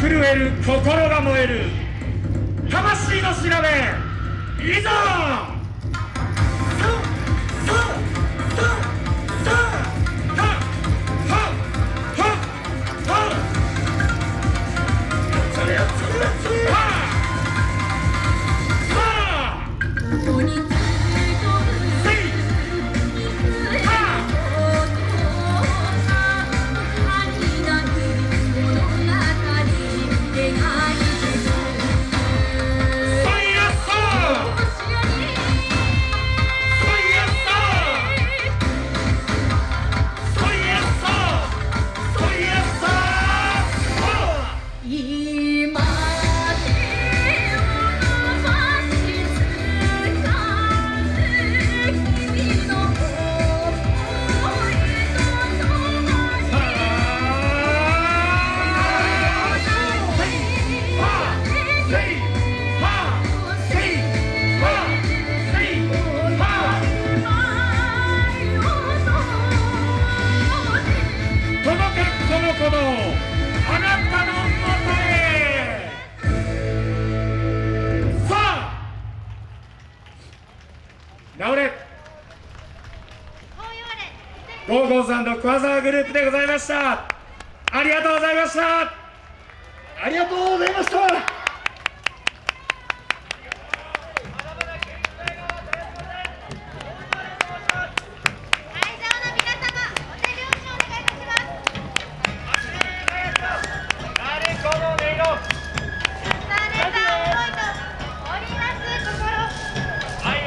震える心が燃える魂の調べいざ直れ。ゴーゴーさんと桑沢グループでございました。ありがとうございました。ありがとうございました。